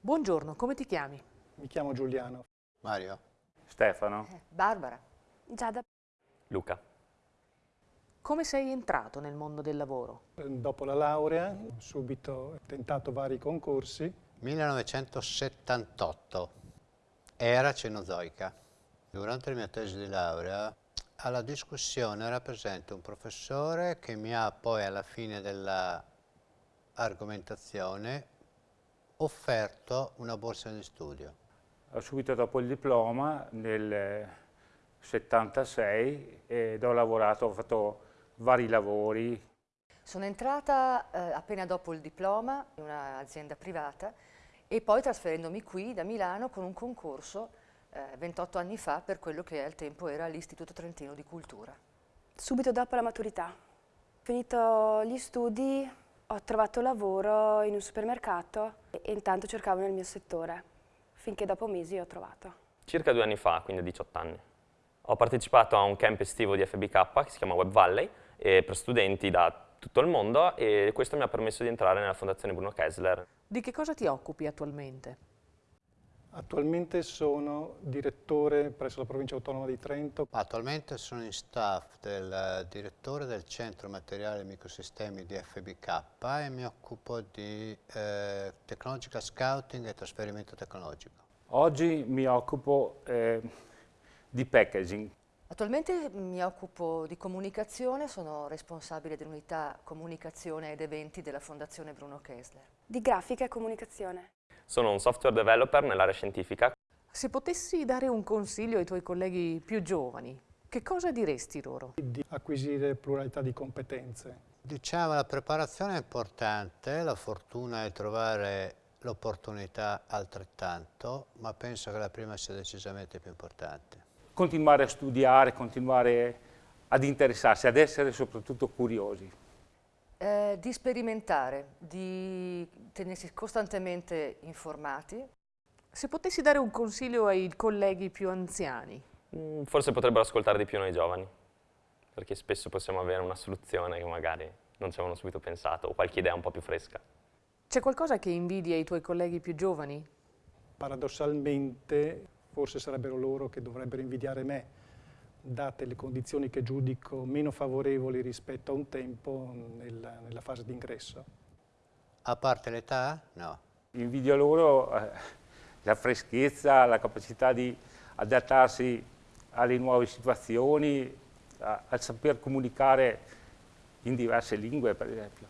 Buongiorno, come ti chiami? Mi chiamo Giuliano. Mario. Stefano. Eh, Barbara. Giada. Luca. Come sei entrato nel mondo del lavoro? Dopo la laurea, subito ho tentato vari concorsi. 1978. Era cenozoica. Durante la mia tesi di laurea, alla discussione era presente un professore che mi ha poi alla fine dell'argomentazione offerto una borsa di studio. Subito dopo il diploma, nel 76, ed ho lavorato, ho fatto vari lavori. Sono entrata eh, appena dopo il diploma in un'azienda privata e poi trasferendomi qui da Milano con un concorso eh, 28 anni fa per quello che al tempo era l'Istituto Trentino di Cultura. Subito dopo la maturità. Finito gli studi ho trovato lavoro in un supermercato e intanto cercavo nel mio settore, finché dopo mesi ho trovato. Circa due anni fa, quindi a 18 anni. Ho partecipato a un camp estivo di FBK che si chiama Web Valley per studenti da tutto il mondo e questo mi ha permesso di entrare nella Fondazione Bruno Kessler. Di che cosa ti occupi attualmente? Attualmente sono direttore presso la provincia autonoma di Trento. Attualmente sono in staff del direttore del Centro Materiali e Microsistemi di FBK e mi occupo di eh, Technological Scouting e trasferimento tecnologico. Oggi mi occupo eh, di packaging. Attualmente mi occupo di comunicazione, sono responsabile dell'unità comunicazione ed eventi della Fondazione Bruno Kessler. Di grafica e comunicazione. Sono un software developer nell'area scientifica. Se potessi dare un consiglio ai tuoi colleghi più giovani, che cosa diresti loro? Di acquisire pluralità di competenze. Diciamo la preparazione è importante, la fortuna è trovare l'opportunità altrettanto, ma penso che la prima sia decisamente più importante. Continuare a studiare, continuare ad interessarsi, ad essere soprattutto curiosi. Eh, di sperimentare, di tenersi costantemente informati. Se potessi dare un consiglio ai colleghi più anziani? Mm, forse potrebbero ascoltare di più noi giovani, perché spesso possiamo avere una soluzione che magari non ci avevano subito pensato o qualche idea un po' più fresca. C'è qualcosa che invidi ai tuoi colleghi più giovani? Paradossalmente, forse sarebbero loro che dovrebbero invidiare me, date le condizioni che giudico meno favorevoli rispetto a un tempo nella, nella fase d'ingresso. A parte l'età? No. Invidio loro eh, la freschezza, la capacità di adattarsi alle nuove situazioni, a, a saper comunicare in diverse lingue, per esempio.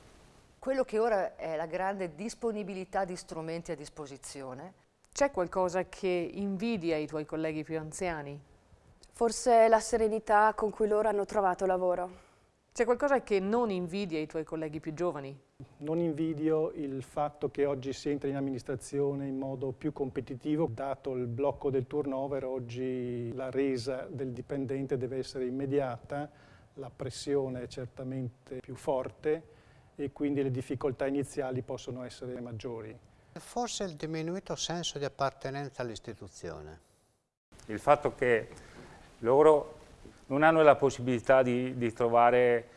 Quello che ora è la grande disponibilità di strumenti a disposizione. C'è qualcosa che invidia ai tuoi colleghi più anziani? Forse la serenità con cui loro hanno trovato lavoro. C'è qualcosa che non invidia ai tuoi colleghi più giovani? Non invidio il fatto che oggi si entra in amministrazione in modo più competitivo. Dato il blocco del turnover, oggi la resa del dipendente deve essere immediata, la pressione è certamente più forte e quindi le difficoltà iniziali possono essere maggiori. Forse il diminuito senso di appartenenza all'istituzione. Il fatto che loro non hanno la possibilità di, di, trovare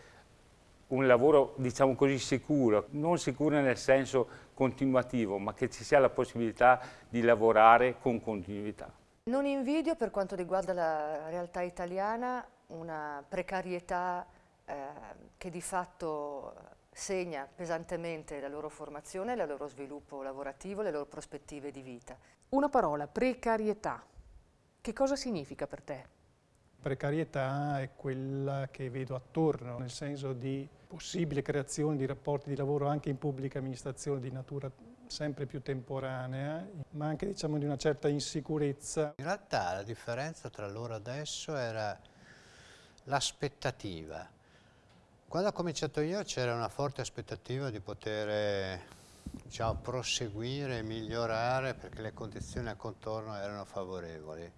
un lavoro, diciamo così, sicuro, non sicuro nel senso continuativo, ma che ci sia la possibilità di lavorare con continuità. Non invidio per quanto riguarda la realtà italiana una precarietà eh, che di fatto segna pesantemente la loro formazione, il loro sviluppo lavorativo, le loro prospettive di vita. Una parola, precarietà. Che cosa significa per te? Precarietà è quella che vedo attorno, nel senso di possibile creazione di rapporti di lavoro anche in pubblica amministrazione di natura sempre più temporanea, ma anche diciamo, di una certa insicurezza. In realtà la differenza tra loro adesso era l'aspettativa. Quando ho cominciato io c'era una forte aspettativa di poter diciamo, proseguire migliorare perché le condizioni a contorno erano favorevoli.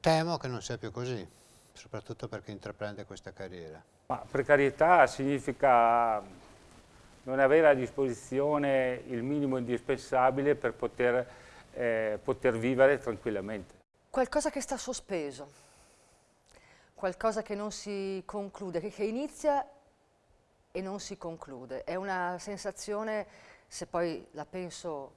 Temo che non sia più così, soprattutto per chi intraprende questa carriera. Ma precarietà significa non avere a disposizione il minimo indispensabile per poter, eh, poter vivere tranquillamente. Qualcosa che sta sospeso, qualcosa che non si conclude, che, che inizia e non si conclude. È una sensazione, se poi la penso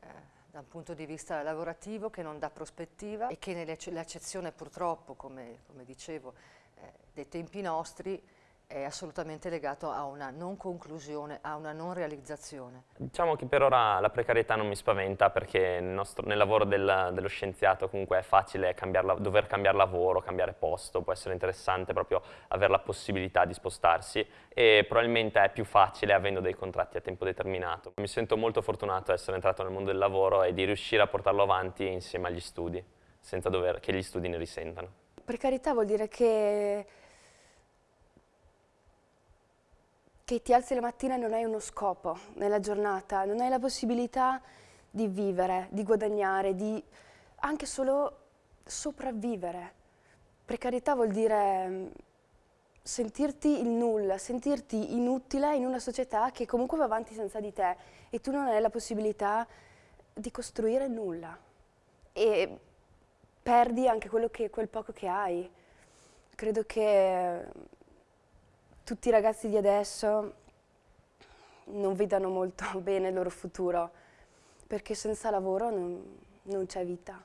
eh, da un punto di vista lavorativo che non dà prospettiva e che nell'accezione purtroppo, come, come dicevo, eh, dei tempi nostri, è assolutamente legato a una non conclusione, a una non realizzazione. Diciamo che per ora la precarietà non mi spaventa perché nel, nostro, nel lavoro del, dello scienziato comunque è facile cambiare, dover cambiare lavoro, cambiare posto, può essere interessante proprio avere la possibilità di spostarsi e probabilmente è più facile avendo dei contratti a tempo determinato. Mi sento molto fortunato di essere entrato nel mondo del lavoro e di riuscire a portarlo avanti insieme agli studi, senza dover, che gli studi ne risentano. Precarietà vuol dire che che ti alzi la mattina e non hai uno scopo nella giornata, non hai la possibilità di vivere, di guadagnare, di anche solo sopravvivere. Precarietà vuol dire mm, sentirti il nulla, sentirti inutile in una società che comunque va avanti senza di te e tu non hai la possibilità di costruire nulla e perdi anche che, quel poco che hai. Credo che tutti i ragazzi di adesso non vedano molto bene il loro futuro, perché senza lavoro non, non c'è vita.